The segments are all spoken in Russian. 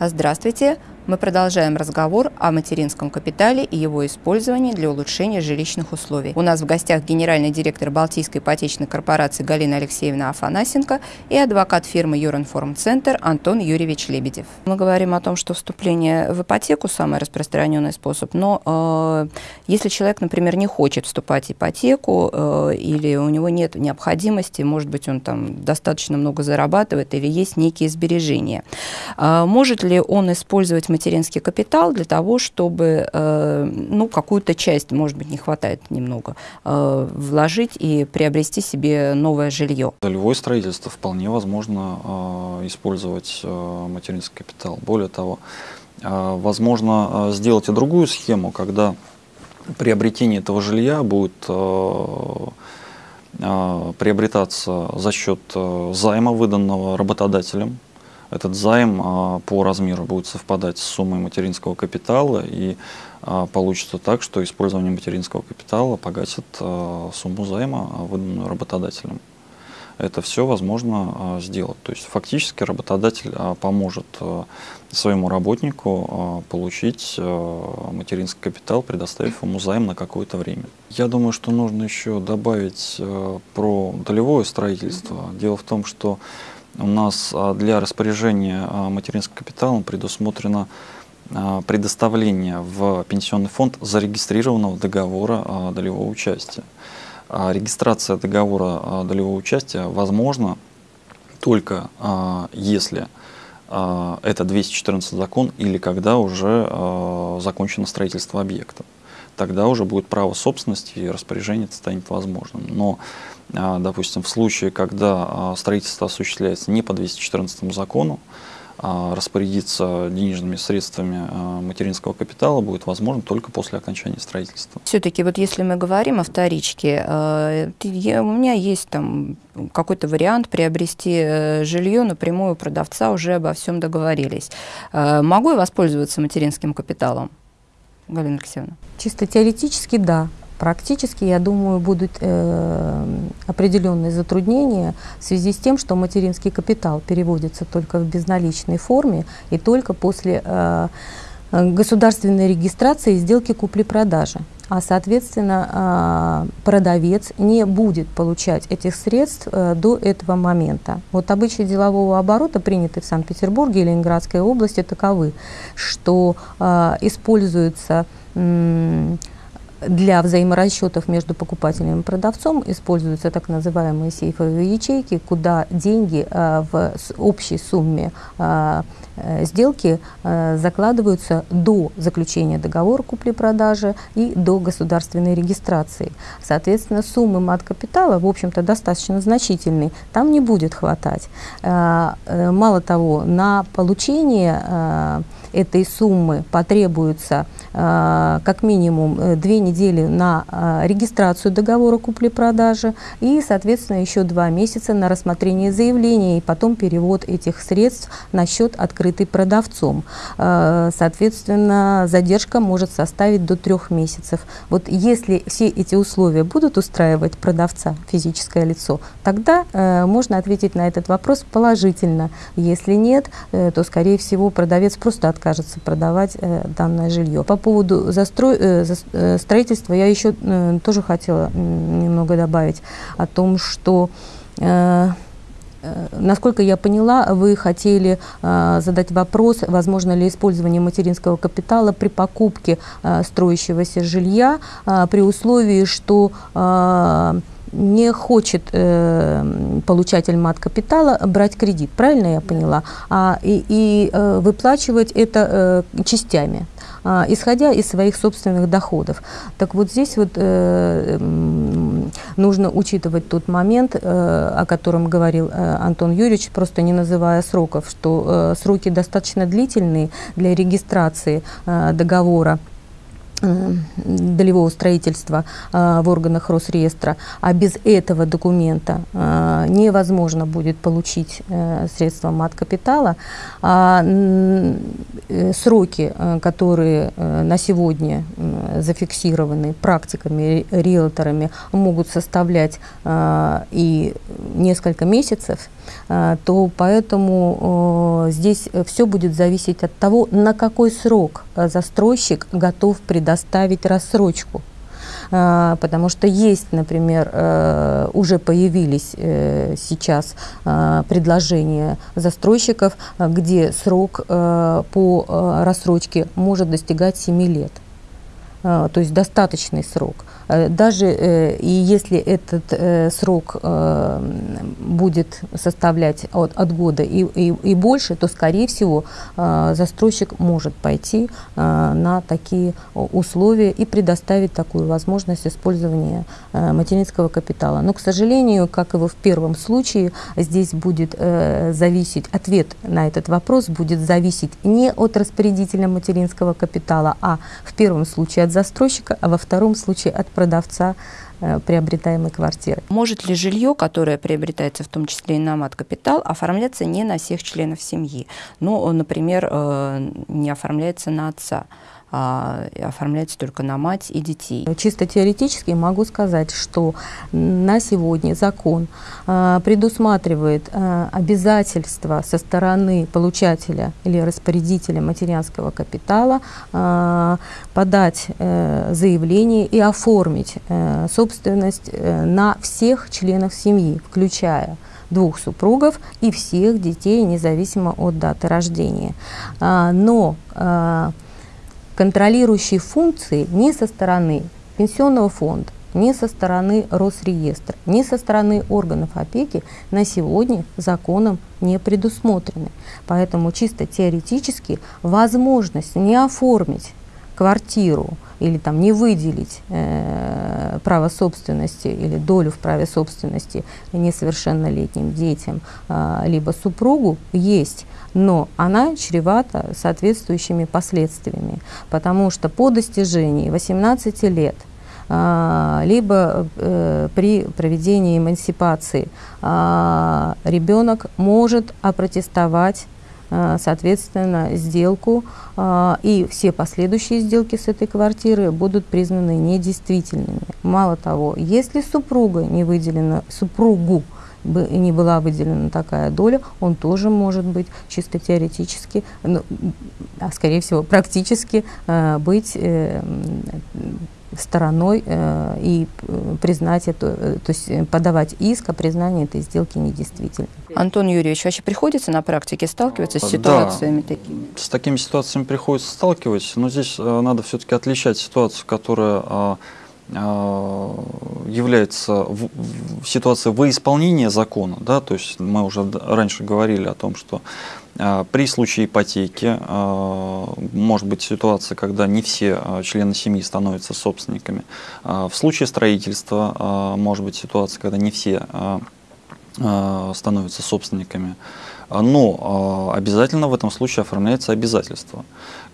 Здравствуйте! Мы продолжаем разговор о материнском капитале и его использовании для улучшения жилищных условий. У нас в гостях генеральный директор Балтийской ипотечной корпорации Галина Алексеевна Афанасенко и адвокат фирмы Юринформ Центр Антон Юрьевич Лебедев. Мы говорим о том, что вступление в ипотеку самый распространенный способ, но э, если человек, например, не хочет вступать в ипотеку э, или у него нет необходимости, может быть, он там достаточно много зарабатывает или есть некие сбережения, э, может ли он использовать материнский капитал для того, чтобы э, ну, какую-то часть, может быть, не хватает немного, э, вложить и приобрести себе новое жилье. Долевое строительство вполне возможно э, использовать материнский капитал. Более того, возможно сделать и другую схему, когда приобретение этого жилья будет приобретаться за счет займа, выданного работодателем, этот займ а, по размеру будет совпадать с суммой материнского капитала и а, получится так, что использование материнского капитала погасит а, сумму займа, выданную работодателем. Это все возможно сделать. То есть фактически работодатель поможет своему работнику получить материнский капитал, предоставив ему займ на какое-то время. Я думаю, что нужно еще добавить про долевое строительство. Дело в том, что у нас а, для распоряжения а, материнским капиталом предусмотрено а, предоставление в пенсионный фонд зарегистрированного договора долевого участия. Регистрация договора долевого участия возможна только если это 214 закон или когда уже закончено строительство объекта. Тогда уже будет право собственности и распоряжение станет возможным. Но а, допустим, в случае, когда а, строительство осуществляется не по 214 закону, а, распорядиться денежными средствами материнского капитала будет возможно только после окончания строительства. Все-таки вот если мы говорим о вторичке, у меня есть там какой-то вариант приобрести э, жилье напрямую у продавца, уже обо всем договорились. Могу я воспользоваться материнским капиталом? Галина Алексеевна. Чисто теоретически да. Практически, я думаю, будут э, определенные затруднения в связи с тем, что материнский капитал переводится только в безналичной форме и только после э, государственной регистрации сделки купли-продажи. А, соответственно, э, продавец не будет получать этих средств э, до этого момента. Вот обычаи делового оборота, принятые в Санкт-Петербурге и Ленинградской области, таковы, что э, используются для взаиморасчетов между покупателем и продавцом используются так называемые сейфовые ячейки, куда деньги э, в общей сумме э, сделки закладываются до заключения договора купли-продажи и до государственной регистрации. Соответственно, суммы мат-капитала, в общем-то, достаточно значительные, там не будет хватать. Мало того, на получение этой суммы потребуется как минимум две недели на а, регистрацию договора купли-продажи и, соответственно, еще два месяца на рассмотрение заявления и потом перевод этих средств на счет, открытый продавцом. Соответственно, задержка может составить до трех месяцев. Вот если все эти условия будут устраивать продавца, физическое лицо, тогда э, можно ответить на этот вопрос положительно. Если нет, э, то, скорее всего, продавец просто откажется продавать э, данное жилье. По поводу застрой, строительства я еще э, тоже хотела немного добавить о том, что э, э, Насколько я поняла, вы хотели э, задать вопрос, возможно ли использование материнского капитала при покупке э, строящегося жилья, э, при условии, что э, не хочет э, получатель мат-капитала брать кредит, правильно я поняла, а, и, и э, выплачивать это э, частями, э, исходя из своих собственных доходов. Так вот здесь вот э, нужно учитывать тот момент, э, о котором говорил э, Антон Юрьевич, просто не называя сроков, что э, сроки достаточно длительные для регистрации э, договора долевого строительства э, в органах Росреестра, а без этого документа э, невозможно будет получить средства мат-капитала, а сроки, которые на сегодня зафиксированы практиками, риэлторами, могут составлять и несколько месяцев, то поэтому здесь все будет зависеть от того, на какой срок застройщик готов предоставить предоставить рассрочку. А, потому что есть, например, э, уже появились э, сейчас а, предложения застройщиков, где срок э, по рассрочке может достигать 7 лет. То есть достаточный срок. Э, даже э, и если этот э, срок будет составлять от, от года и, и, и больше, то, скорее всего, застройщик может пойти на такие условия и предоставить такую возможность использования материнского капитала. Но, к сожалению, как и в первом случае, здесь будет зависеть, ответ на этот вопрос будет зависеть не от распорядителя материнского капитала, а в первом случае от застройщика, а во втором случае от продавца э, приобретаемой квартиры. Может ли жилье, которое приобретается в том числе и на мат-капитал, оформляться не на всех членов семьи? Ну, например, э, не оформляется на отца а, оформляется только на мать и детей. Чисто теоретически могу сказать, что на сегодня закон а, предусматривает а, обязательство со стороны получателя или распорядителя материнского капитала а, подать а, заявление и оформить а, собственность а, на всех членов семьи, включая двух супругов и всех детей, независимо от даты рождения. А, но а, контролирующие функции ни со стороны пенсионного фонда, ни со стороны Росреестра, ни со стороны органов опеки на сегодня законом не предусмотрены. Поэтому чисто теоретически возможность не оформить квартиру или там не выделить э, право собственности или долю в праве собственности несовершеннолетним детям, э, либо супругу есть, но она чревата соответствующими последствиями, потому что по достижении 18 лет а, либо э, при проведении эмансипации э, ребенок может опротестовать соответственно, сделку, э, и все последующие сделки с этой квартиры будут признаны недействительными. Мало того, если супруга не выделена, супругу не была выделена такая доля, он тоже может быть чисто теоретически, ну, а скорее всего практически э, быть э, стороной э, и признать это, э, то есть подавать иск о признании этой сделки недействительной. Антон Юрьевич, вообще приходится на практике сталкиваться с ситуациями да, такими? С такими ситуациями приходится сталкиваться, но здесь э, надо все-таки отличать ситуацию, которая э, Э, является в, в ситуация выисполнения закона, да, то есть мы уже раньше говорили о том, что э, при случае ипотеки э, может быть ситуация, когда не все члены семьи становятся собственниками. В случае строительства может быть ситуация, когда не все становятся собственниками. Но э, обязательно в этом случае оформляется обязательство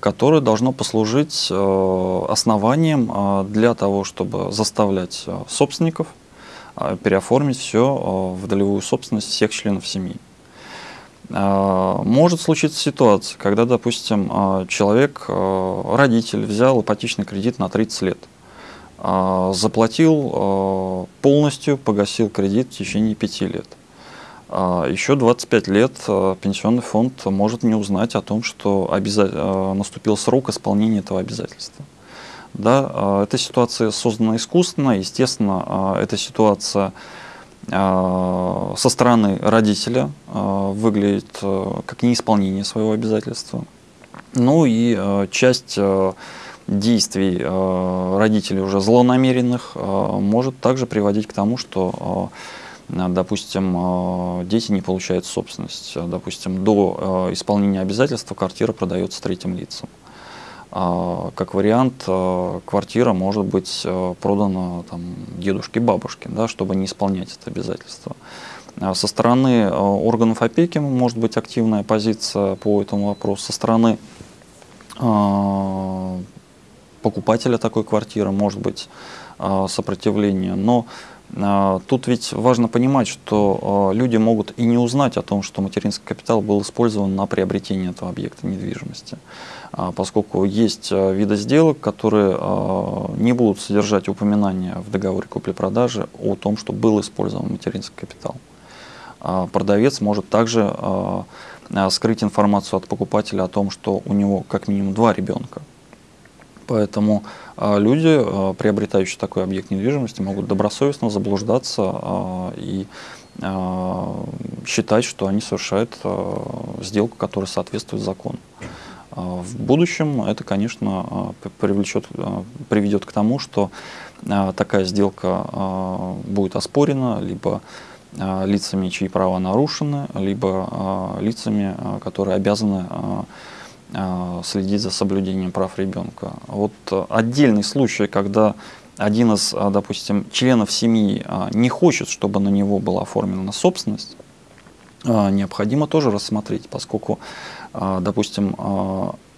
которое должно послужить э, основанием э, для того, чтобы заставлять э, собственников переоформить все в долевую собственность всех членов семьи. Может случиться ситуация, когда, допустим, человек, родитель, взял ипотечный кредит на 30 лет, заплатил полностью, погасил кредит в течение 5 лет – а, Еще 25 лет а, пенсионный фонд может не узнать о том, что. А, наступил срок исполнения этого обязательства. Да, эта ситуация создана искусственно, естественно, эта ситуация со стороны родителя выглядит как неисполнение своего обязательства. Ну и часть действий родителей уже злонамеренных может также приводить к тому, что Э, допустим, э, дети не получают собственность, э, допустим, до исполнения обязательства квартира продается третьим лицам. А, как вариант, квартира может быть продана там, дедушке, бабушке, да, чтобы не исполнять это обязательство. А со стороны органов опеки может быть активная позиция по этому вопросу. Со стороны покупателя такой квартиры может быть сопротивление. Но Тут ведь важно понимать, что люди могут и не узнать о том, что материнский капитал был использован на приобретение этого объекта недвижимости, поскольку есть виды сделок, которые не будут содержать упоминания в договоре купли-продажи о том, что был использован материнский капитал. Продавец может также скрыть информацию от покупателя о том, что у него как минимум два ребенка. Поэтому а, люди, а, приобретающие такой объект недвижимости, могут добросовестно заблуждаться а, и считать, что они совершают сделку, которая соответствует закону. В будущем это, конечно, привлечет, приведет к тому, что такая сделка будет оспорена либо лицами, чьи права нарушены, либо лицами, которые обязаны следить за соблюдением прав ребенка. Вот э, отдельный случай, когда один из, а, допустим, членов семьи не хочет, чтобы на него была оформлена собственность, необходимо тоже рассмотреть, поскольку, допустим,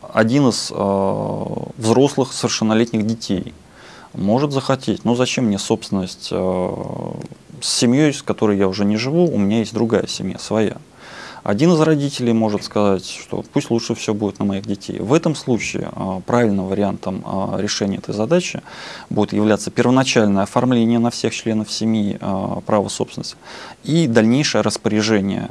один из взрослых совершеннолетних детей может захотеть, ну зачем мне собственность с семьей, с которой я уже не живу, у меня есть другая семья, своя. Один из родителей может сказать, что пусть лучше все будет на моих детей. В этом случае а, правильным вариантом а, решения этой задачи будет являться первоначальное оформление на всех членов семьи а, права собственности и дальнейшее распоряжение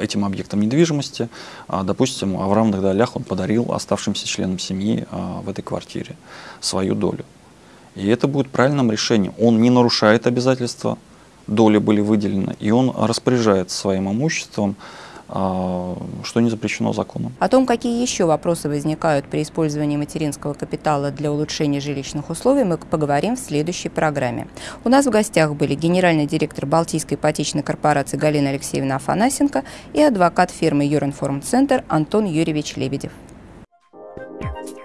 этим объектом недвижимости. Допустим, в равных долях он подарил оставшимся членам семьи в этой квартире свою долю. И это будет правильным решением. Он не нарушает обязательства доли были выделены, и он распоряжается своим имуществом, а, что не запрещено законом. О том, какие еще вопросы возникают при использовании материнского капитала для улучшения жилищных условий, мы поговорим в следующей программе. У нас в гостях были генеральный директор Балтийской ипотечной корпорации Галина Алексеевна Афанасенко и адвокат фирмы Юринформ Центр Антон Юрьевич Лебедев. Thank.